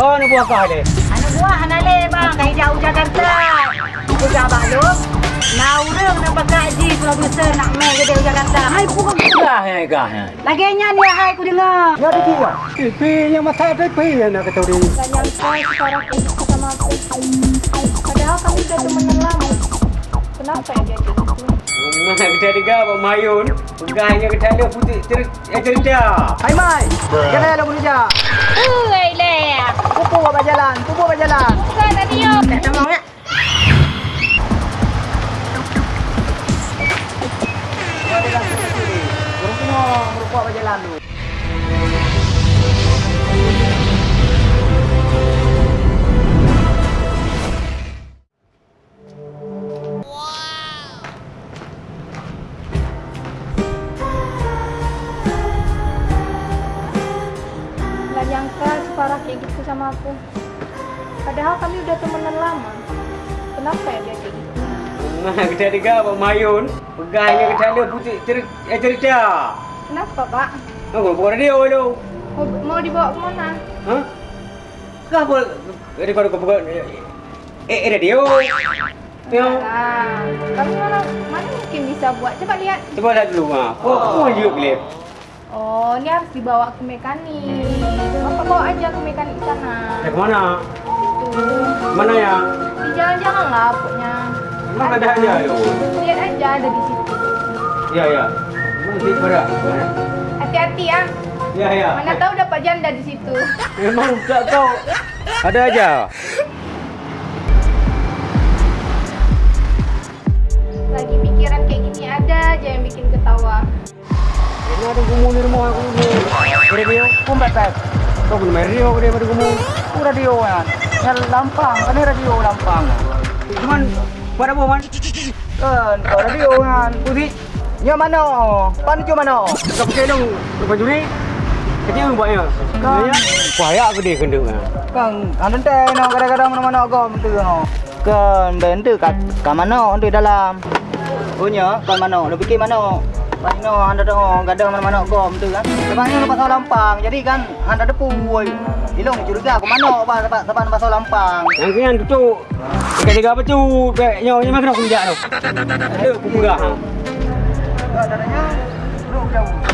Oh, ni buah kah dia? Anu buah hanale bang, dari jauh Jakarta. Aku jabak lu. Naurung nak pakai haji producer nak main ke jauh Jakarta. Hai pun Dah yang kah. Lagi nya dia hai ku dengar. Ya ada tiga. TV yang masa ada yang nak kata dia. Dan yang kau sekarang ini sama aku. Padahal kami sudah teman lama. Kenapa ya dia gitu? Rumah kita tiga Pak Mayun. Pegahnya kita ada putih eh, cerita. Hai Mai, jangan ada bekerja. Ui le. Pupu apa jalan, pupu apa jalan. Bukan tadi yo. Tak tahu nak. Burung kena merupa apa jalan tu. Padahal kami udah temenan lama. Kenapa ya dia kayak gitu? Rumah kita tiga Pak Mayun. Pegahnya kita ada putih cer eh, cerita. Kenapa pak? Oh, bukan radio tu. Mau, mau dibawa ke mana? Hah? Kau apa? Ini kau bukan eh eh, radio. Ya. Nah, kami mana mana mungkin bisa buat? Coba lihat. Coba lihat dulu mah. Oh, oh, you klip. Oh, ini harus dibawa ke mekanik. Bapak bawa aja ke mekanik sana. Eh, mana? Itu. Mana ya? Di jalan-jalan lah pokoknya. Emang ada aja yo. Lihat aja ada di situ. Ya, ya. Nanti pada. Hati-hati ya. Ya, ya. Mana tahu dapat janda di situ. Memang tak tahu. Ada aja. Lagi pikiran kayak gini ada aja yang bikin ketawa. Ini ada gumu di rumah aku ini. Radio, pun pepet. Kau pun main radio dia pada gumu. Pupu radio kan. Yang lampang, kan radio lampang. Cuman pada buah man. Kan, kau radio kan. Putih. Nya mana? Pan cu mana? Kau pakai dong lepas juri. Kecil buatnya. Kan. Ya. Kuaya aku dia kena. Kan, anda teh no kadang-kadang mana-mana kau mentu no. Kan, bentu kat kat mana tu dalam. Punya, kan mana? Lu fikir mana? Pas no anda tu kadang mana-mana kau mentu kan. Sebabnya lepas lampang. Jadi kan anda depu woi. Ilong curiga aku mana apa tempat tempat pasal lampang. Yang kian tutup. Tiga-tiga apa tu? Nyawa ni mana aku jauh. Ada aku murah. Enggak dadanya bro jauh.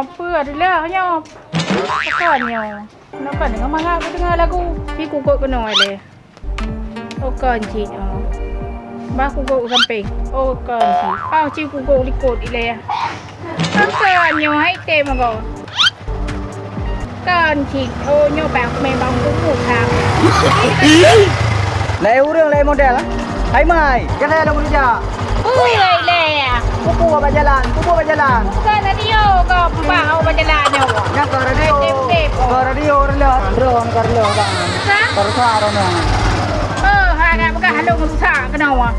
Radionya apa adalah nya. Bukannya. Kenapa dengar mangga aku dengar lagu Pi kukuk kena ada. Oh kan cik. Oh. Bah kukuk samping. Oh kan cik. Ah cik kukuk likut ile ya. Bukannya hai tem kau. Kan cik. Oh nyo bang memang kukuk kang. Lai urang lai model ah. Hai mai, jangan ada bekerja. Ui le ya. Pupu apa jalan, pupu apa jalan. Bukan radio kau pembang au berjalannya. Yang ke radio. Tip-tip, oh. Ke radio rendah. Drone ke radio kan. Hah? Ke suara ni. Eh, harap bukan halung rusak kena wah.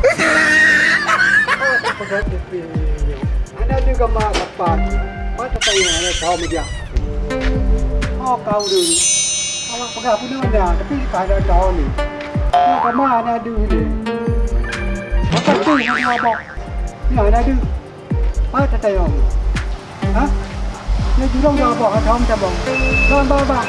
Ada juga mak kapan. Mata saya ada tahu media. Oh kau dulu. Awak pegang pun ada, tapi tak ada tahu ni. Nak ke mana ada ni? Apa tu yang dia bawa? Ni ada ada. Mata saya. Ha? Ni jurang dah bawa tahu macam bang. Bang bang bang.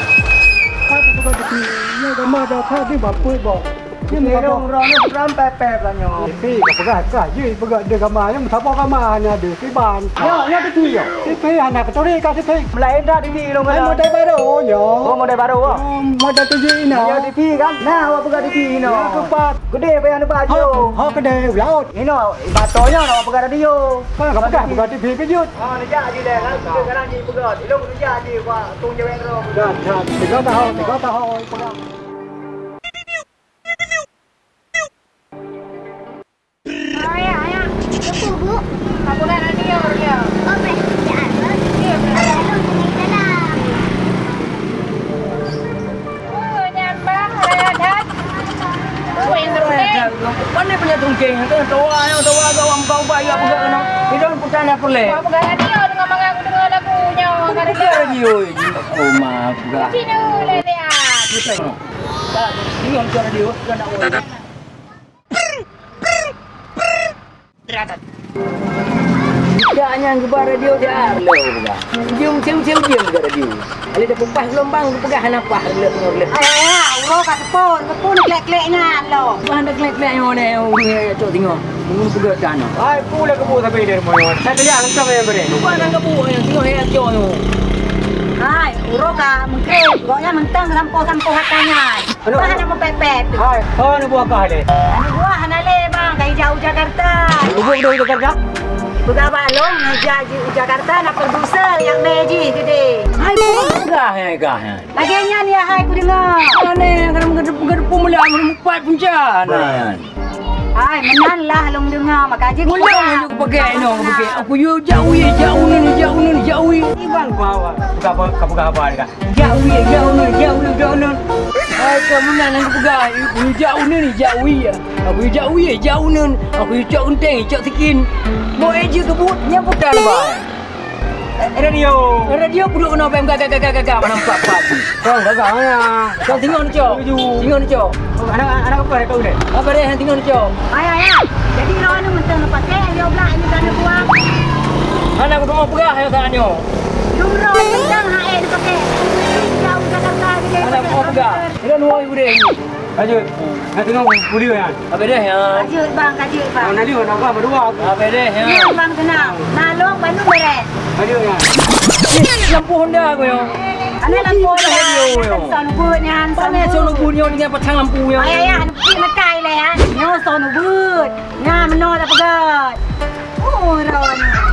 Mata pegang tapi ni ke mana dah dia bawa bawa. Ni Ni bawa. Dong ron ni ram pepep lah nyo. Tapi kapag ka, yun pag de kama, yung sapo kama na de kiban. Ya, ya de tuyo. Tipe anak tori ka tipe. Melain dah TV dong Ay mo kan. tay baro yo. Oh model baru ah. Mo da tuyo ina. Ya TV kan. Nah, awak pegang TV no. Ya kepat. Gede apa ada Ho, baju. ho ka de laut. Ini batonya no pegang radio. Ka ka ka pag tipe ka yun. Oh, ni jadi dah kan. Sekarang ni pegang. Ilong ni jadi wah tung jaweng ro. Da, da, tiga ta ho, tiga ta ho. yang tua yang tua kau orang kau baik apa gak kena. Kita pun pusan aku le. Apa hati kau dengan mak aku dengar lagunya. Kau kira lagi oi. Oh mak gak. Sini le dia. Kita. Kau dia orang radio dia. Dia Prr prr prr ke bar radio dia lo buka. Dia macam macam dia ke radio. Ali dah pupas gelombang tu pegah napah le le. Ay, ay, ay, uro ka tepun. Tepun klek-klek ngan lo. Bahan dah kelek-kelek yang mana yang udah cok tengok. Mungkin pegah tanah. Ai pula ke buat sampai dari mana. Saya tu yang entah yang beri. Lupa nak kebu yang tengok yang cok tu. Ay, uro ka mengkrim. Goknya mentang sampo-sampo hatanya. Ano? Bahan nak mepepet. Hai, oh ni buat kah ni? Gua hanale bang, kai jauh Jakarta. Lubuk dah itu ngajar Jakarta nak producer yang meji gede. Hai pegah yang gah yang. Laginya ni hai ku dengar. Mana kadang gedep-gedep mula empat punca. Nah. Hai, menan lah long dengar makaji ku. Mula yang aku pakai no aku pakai. Aku yo jauh ye jauh ni jauh ni jauh ye. Ibang bawa. Buka apa? Kamu buka apa ni? Jauh ye jauh ni jauh ni jauh ni. Hai kamu nak pegang. Aku jauh ni jauh ye. Aku jauh ye jauh ni. Aku cok genteng cok sikin. Mau eja kebut nyamputan ba. Radio. Radio pulak kena pem gagak gagak gagak mana empat empat. Kau gagal ya. Kau tengok ni cok. Tengok ni cok. Anak anak apa ni kau ni? Apa dia yang tengok ni cok. Ay, ay, ay. Jadi lo anu mentang nak pakai dia belah ni kan buang. Mana aku mau pegah yang tangannya. Lumro mentang hai dia pakai. Jauh Jakarta gede. Mana aku mau pegah. Dia nuai bude ni. Lanjut. Nak tengok buli kan. Apa dia yang? Kajut bang, kajut bang. Nak dia nak apa berdua. Apa dia yang? Ya bang tenang. Nalong Bandung beres. Lanjut ya. Lampu Honda aku yo. Ana lampu Radio, dah. yo. Son ubud nyan. Mana sono bunyo dengan petang lampu yo. Ay ay ay, pergi makai lah ya. Nyo son ubud. Nga meno dah pegat. Oh, ron. Buka kat kerja buka kerja ni kau. Nya, atal atal. Kerja kerja tu buka yang buat tu. Ngoy lah, atal go men Apa pegat. dia jauh ni kau juga dah haju. Kajut dah ya. Kau dia langsung ke sini.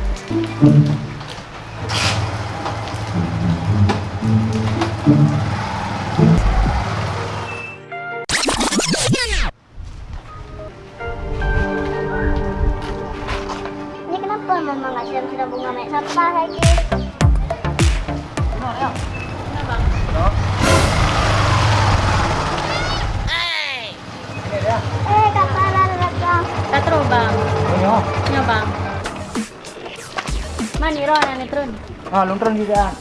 mama nggak siram-siram bunga mek sampah lagi? Eh, kapalan datang. Katro bang, Ini oh. nyo bang. Mani ron ane trun. Ha, lontron juga.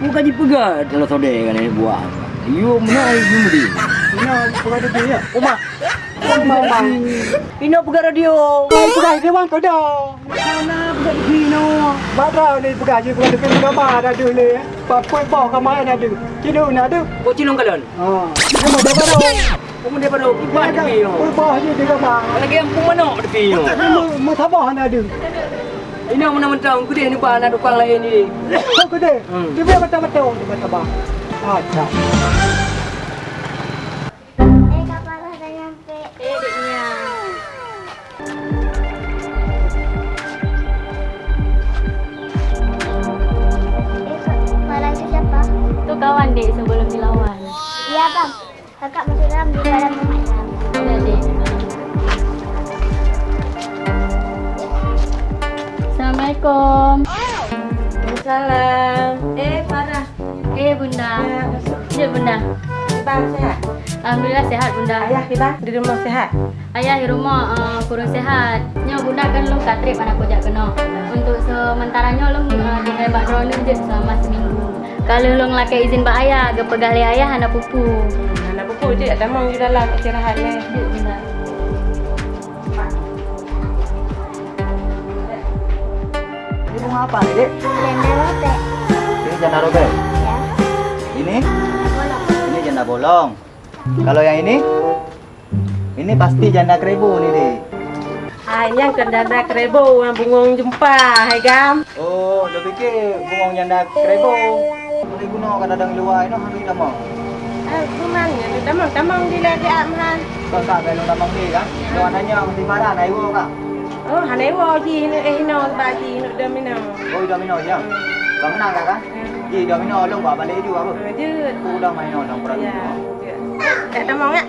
Bukan dipegat kalau saudara kan ini buat. Yo mana ibu mudi. Ini bukan dia ya. Oma. Oma bang. Ini pegat radio. Ai pegang dia bang kau dah. Mana pegang di no. Badra ni pegang je pegang dekat gambar ada tu ni. Pak koi bawa ke mana ada. Kino nak ada. Kau cilong kalian. Ha. Ni mau dapat dah. Kamu dia pada kipas Koi ni. bawa je di gambar. Lagi yang pun mana tepi yo. Ni mau tabah ada. Ini mana mentang gede ni bahan ada orang lain ni. Kau kede. Hmm. Dia biar betul-betul dia tabah. Acha. Eh, kakak masuk dalam di dalam rumah. Assalamualaikum. Salam. Eh, Farah. Eh bunda. Ya bunda. Bang sehat. Alhamdulillah sehat bunda. Ayah kita di rumah sehat. Ayah di rumah uh, kurang sehat. Nyo bunda kan lu katrip anak kojak kena. Untuk sementaranya lu uh, di hebat drone je selama seminggu. Kalau lu ngelakai izin pak ayah, ke pegali ayah anak pupu. Anak buku je ada mau di dalam istirahat ni. Ya bunda. Ini bunga apa ni, Dek? Janda rotek. Ini janda robek. Ya. Ini Bolong. ini janda bolong. Kalau yang ini ini pasti janda keribu ni, Dek. Hai, yang kendana kerebo yang bungong jumpa, hai gam. Oh, dia fikir bungong janda keribu. Boleh guna kadang-kadang luar ini hari lama. Eh, kumang ya, tamang tamang di lagi amhan. Kau tak kalau tamang ni kan? Luar nanya mesti marah naik wo kak. Oh, hanai wo ji ni eh no bagi no domino. Oh, domino je. Kau menang tak kan? Ji domino long bawa balik juga apa? Lanjut. Aku dah main long pernah. Ya. Eh, tamang ya.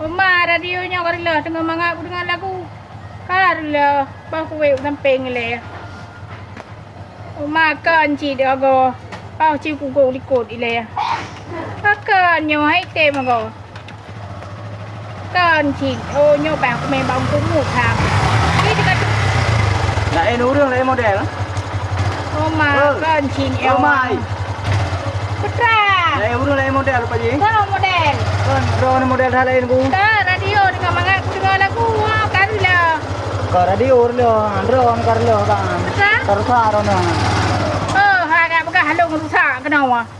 Oma radionya karila tengah mangap aku dengar lagu. Karila bah kuwe samping le. Oma kan ci dia go. Pau ci ku go likut ile. Kakan nyo hai te ma go. Kan ci ô nyo ba ku me bang ku mu tham. Ni dekat Nak eh nurung lah model. Oma Oh. kan ci Oh mai. Putra. Nak eh urung lah model Pak Ji. Kau model. Kan drone model hal lain ku. Ka radio dengan mangap aku dengar lagu. Ha karila. Ka radio urlo, drone karlo kan. Putra. Terus arono. Oh, ha agak